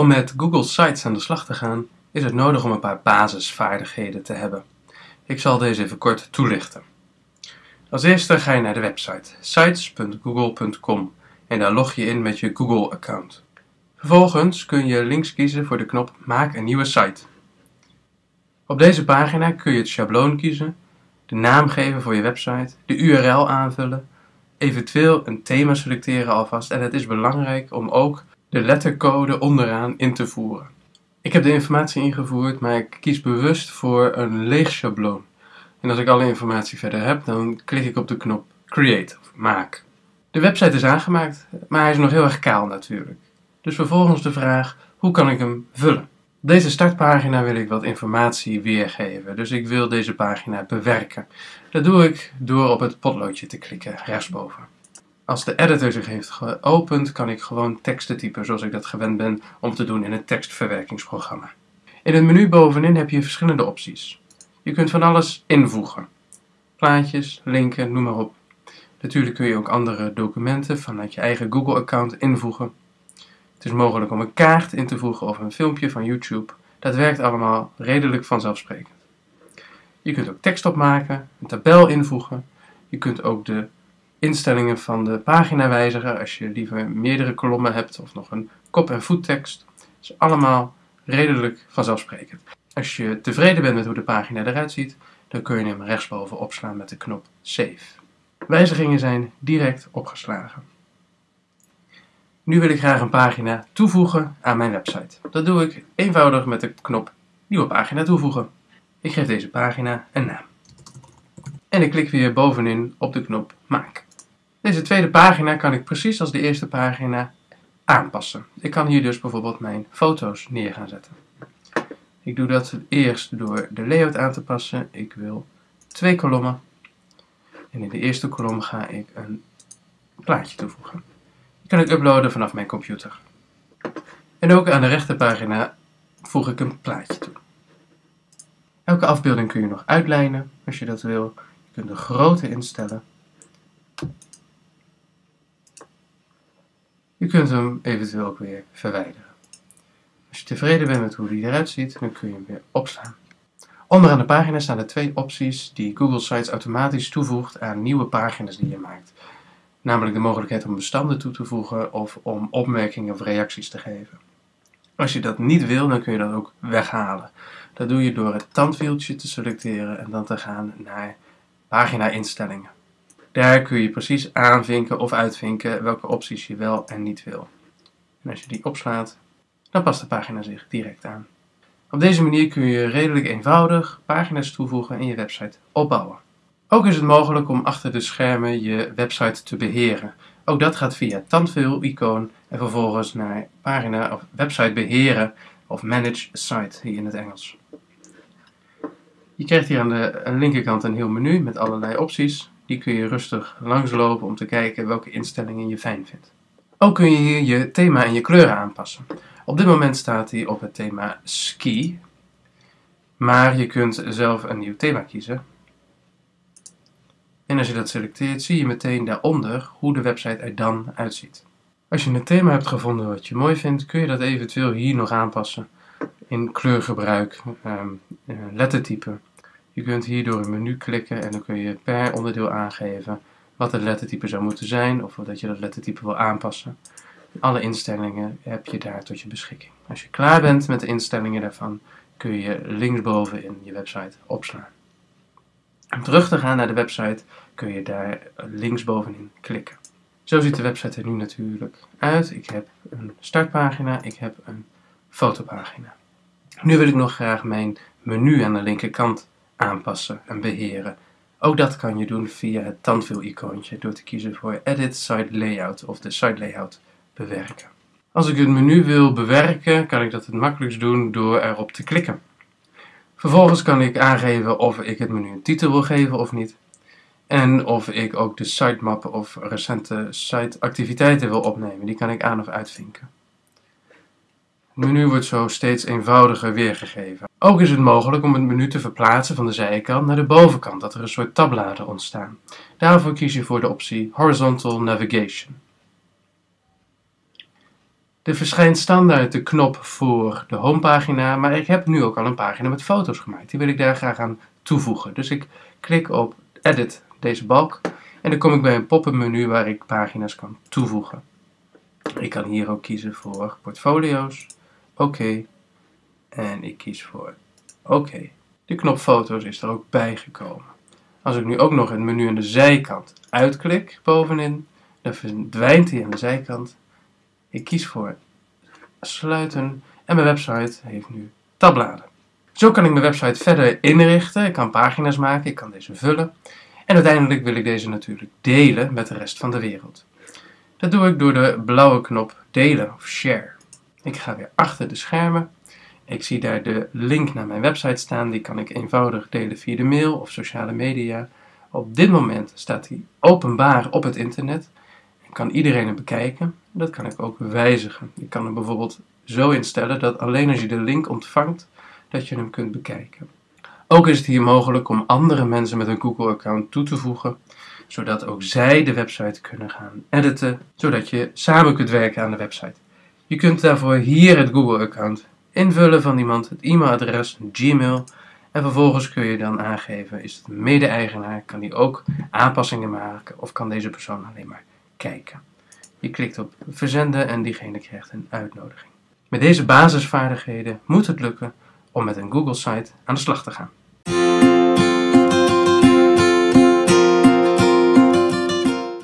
Om met Google Sites aan de slag te gaan, is het nodig om een paar basisvaardigheden te hebben. Ik zal deze even kort toelichten. Als eerste ga je naar de website sites.google.com en daar log je in met je Google-account. Vervolgens kun je links kiezen voor de knop Maak een nieuwe site. Op deze pagina kun je het schabloon kiezen, de naam geven voor je website, de URL aanvullen, eventueel een thema selecteren alvast en het is belangrijk om ook de lettercode onderaan in te voeren. Ik heb de informatie ingevoerd, maar ik kies bewust voor een leeg schabloon. En als ik alle informatie verder heb, dan klik ik op de knop Create of Maak. De website is aangemaakt, maar hij is nog heel erg kaal natuurlijk. Dus vervolgens de vraag, hoe kan ik hem vullen? Op deze startpagina wil ik wat informatie weergeven, dus ik wil deze pagina bewerken. Dat doe ik door op het potloodje te klikken, rechtsboven. Als de editor zich heeft geopend, kan ik gewoon teksten typen zoals ik dat gewend ben om te doen in een tekstverwerkingsprogramma. In het menu bovenin heb je verschillende opties. Je kunt van alles invoegen. Plaatjes, linken, noem maar op. Natuurlijk kun je ook andere documenten vanuit je eigen Google-account invoegen. Het is mogelijk om een kaart in te voegen of een filmpje van YouTube. Dat werkt allemaal redelijk vanzelfsprekend. Je kunt ook tekst opmaken, een tabel invoegen. Je kunt ook de instellingen van de pagina wijzigen als je liever meerdere kolommen hebt of nog een kop- en voettekst. Dat is allemaal redelijk vanzelfsprekend. Als je tevreden bent met hoe de pagina eruit ziet, dan kun je hem rechtsboven opslaan met de knop Save. Wijzigingen zijn direct opgeslagen. Nu wil ik graag een pagina toevoegen aan mijn website. Dat doe ik eenvoudig met de knop Nieuwe pagina toevoegen. Ik geef deze pagina een naam. En ik klik weer bovenin op de knop Maak. Deze tweede pagina kan ik precies als de eerste pagina aanpassen. Ik kan hier dus bijvoorbeeld mijn foto's neer gaan zetten. Ik doe dat eerst door de layout aan te passen. Ik wil twee kolommen. En in de eerste kolom ga ik een plaatje toevoegen. Die kan ik uploaden vanaf mijn computer. En ook aan de rechterpagina voeg ik een plaatje toe. Elke afbeelding kun je nog uitlijnen als je dat wil. Je kunt de grootte instellen. Je kunt hem eventueel ook weer verwijderen. Als je tevreden bent met hoe die eruit ziet, dan kun je hem weer opslaan. Onderaan de pagina staan de twee opties die Google Sites automatisch toevoegt aan nieuwe pagina's die je maakt. Namelijk de mogelijkheid om bestanden toe te voegen of om opmerkingen of reacties te geven. Als je dat niet wil, dan kun je dat ook weghalen. Dat doe je door het tandwieltje te selecteren en dan te gaan naar pagina instellingen. Daar kun je precies aanvinken of uitvinken welke opties je wel en niet wil. En als je die opslaat, dan past de pagina zich direct aan. Op deze manier kun je redelijk eenvoudig pagina's toevoegen en je website opbouwen. Ook is het mogelijk om achter de schermen je website te beheren. Ook dat gaat via tandwiel-icoon en vervolgens naar pagina of website beheren of manage site hier in het Engels. Je krijgt hier aan de linkerkant een heel menu met allerlei opties. Die kun je rustig langslopen om te kijken welke instellingen je fijn vindt. Ook kun je hier je thema en je kleuren aanpassen. Op dit moment staat hij op het thema ski, maar je kunt zelf een nieuw thema kiezen. En als je dat selecteert, zie je meteen daaronder hoe de website er dan uitziet. Als je een thema hebt gevonden wat je mooi vindt, kun je dat eventueel hier nog aanpassen in kleurgebruik, um, lettertype. Je kunt hier door een menu klikken en dan kun je per onderdeel aangeven wat het lettertype zou moeten zijn of dat je dat lettertype wil aanpassen. Alle instellingen heb je daar tot je beschikking. Als je klaar bent met de instellingen daarvan, kun je linksboven in je website opslaan. Om terug te gaan naar de website kun je daar linksbovenin klikken. Zo ziet de website er nu natuurlijk uit. Ik heb een startpagina, ik heb een fotopagina. Nu wil ik nog graag mijn menu aan de linkerkant aanpassen en beheren. Ook dat kan je doen via het tandwiel-icoontje door te kiezen voor Edit Site Layout of de site layout bewerken. Als ik het menu wil bewerken, kan ik dat het makkelijkst doen door erop te klikken. Vervolgens kan ik aangeven of ik het menu een titel wil geven of niet. En of ik ook de sitemap of recente siteactiviteiten wil opnemen. Die kan ik aan of uitvinken. Het menu wordt zo steeds eenvoudiger weergegeven. Ook is het mogelijk om het menu te verplaatsen van de zijkant naar de bovenkant, dat er een soort tabbladen ontstaan. Daarvoor kies je voor de optie Horizontal Navigation. Er verschijnt standaard de knop voor de homepagina, maar ik heb nu ook al een pagina met foto's gemaakt. Die wil ik daar graag aan toevoegen. Dus ik klik op Edit deze balk en dan kom ik bij een pop-up menu waar ik pagina's kan toevoegen. Ik kan hier ook kiezen voor portfolio's, oké, en ik kies voor oké. De knop foto's is er ook bijgekomen. Als ik nu ook nog het menu aan de zijkant uitklik bovenin, dan verdwijnt hij aan de zijkant. Ik kies voor sluiten en mijn website heeft nu tabbladen. Zo kan ik mijn website verder inrichten. Ik kan pagina's maken, ik kan deze vullen. En uiteindelijk wil ik deze natuurlijk delen met de rest van de wereld. Dat doe ik door de blauwe knop delen of share. Ik ga weer achter de schermen. Ik zie daar de link naar mijn website staan. Die kan ik eenvoudig delen via de mail of sociale media. Op dit moment staat die openbaar op het internet. En kan iedereen hem bekijken. Dat kan ik ook wijzigen. Ik kan hem bijvoorbeeld zo instellen dat alleen als je de link ontvangt, dat je hem kunt bekijken. Ook is het hier mogelijk om andere mensen met een Google-account toe te voegen, zodat ook zij de website kunnen gaan editen, zodat je samen kunt werken aan de website. Je kunt daarvoor hier het Google-account invullen van iemand, het e-mailadres, Gmail, en vervolgens kun je dan aangeven, is het mede-eigenaar, kan die ook aanpassingen maken of kan deze persoon alleen maar kijken. Je klikt op verzenden en diegene krijgt een uitnodiging. Met deze basisvaardigheden moet het lukken om met een Google-site aan de slag te gaan.